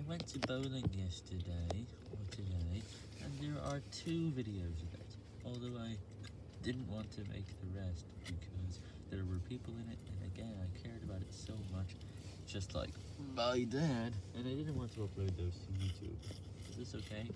I went to bowling yesterday, or today, and there are two videos of it, although I didn't want to make the rest because there were people in it, and again, I cared about it so much, just like my dad, and I didn't want to upload those to YouTube. Is this okay?